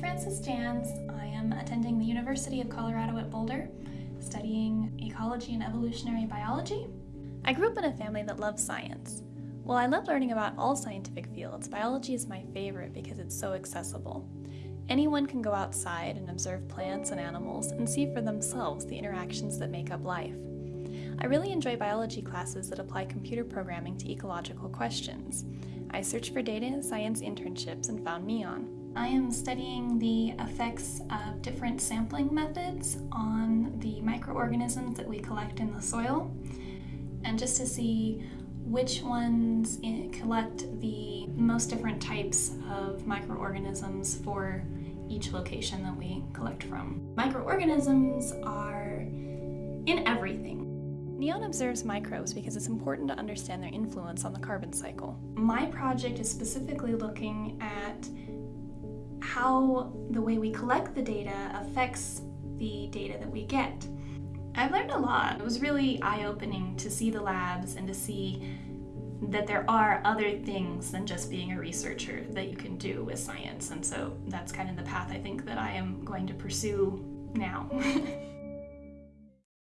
Frances Jans. I am attending the University of Colorado at Boulder, studying ecology and evolutionary biology. I grew up in a family that loves science. While I love learning about all scientific fields, biology is my favorite because it's so accessible. Anyone can go outside and observe plants and animals and see for themselves the interactions that make up life. I really enjoy biology classes that apply computer programming to ecological questions. I searched for data science internships and found NEON. I am studying the effects of different sampling methods on the microorganisms that we collect in the soil, and just to see which ones collect the most different types of microorganisms for each location that we collect from. Microorganisms are in everything. NEON observes microbes because it's important to understand their influence on the carbon cycle. My project is specifically looking at how the way we collect the data affects the data that we get. I've learned a lot. It was really eye-opening to see the labs and to see that there are other things than just being a researcher that you can do with science. And so that's kind of the path I think that I am going to pursue now.